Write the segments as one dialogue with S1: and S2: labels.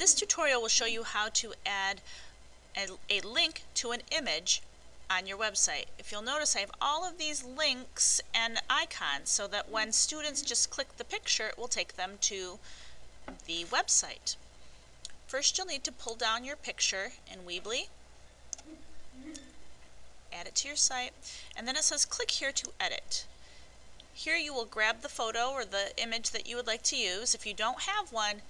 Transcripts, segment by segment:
S1: This tutorial will show you how to add a, a link to an image on your website. If you'll notice I have all of these links and icons so that when students just click the picture it will take them to the website. First you'll need to pull down your picture in Weebly, add it to your site, and then it says click here to edit. Here you will grab the photo or the image that you would like to use. If you don't have one,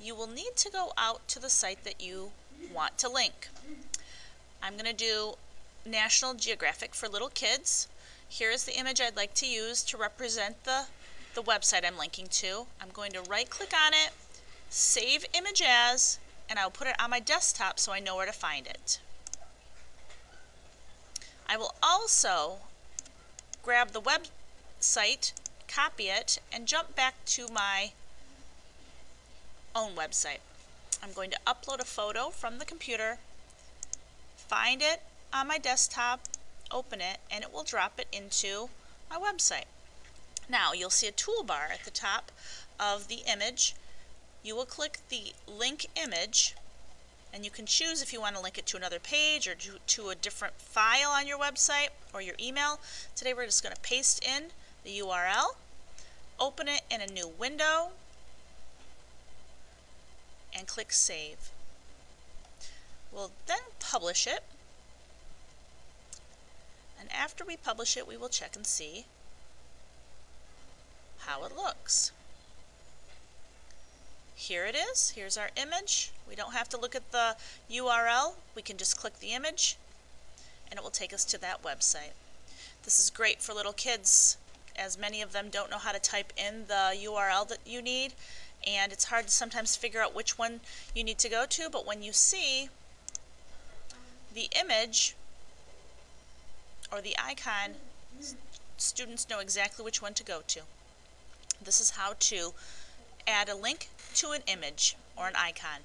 S1: you will need to go out to the site that you want to link. I'm going to do National Geographic for little kids. Here is the image I'd like to use to represent the, the website I'm linking to. I'm going to right click on it, save image as, and I'll put it on my desktop so I know where to find it. I will also grab the website, copy it, and jump back to my own website. I'm going to upload a photo from the computer, find it on my desktop, open it, and it will drop it into my website. Now you'll see a toolbar at the top of the image. You will click the link image and you can choose if you want to link it to another page or to, to a different file on your website or your email. Today we're just going to paste in the URL, open it in a new window, and click Save. We'll then publish it. And after we publish it, we will check and see how it looks. Here it is. Here's our image. We don't have to look at the URL. We can just click the image and it will take us to that website. This is great for little kids as many of them don't know how to type in the URL that you need and it's hard to sometimes figure out which one you need to go to, but when you see the image or the icon, students know exactly which one to go to. This is how to add a link to an image or an icon.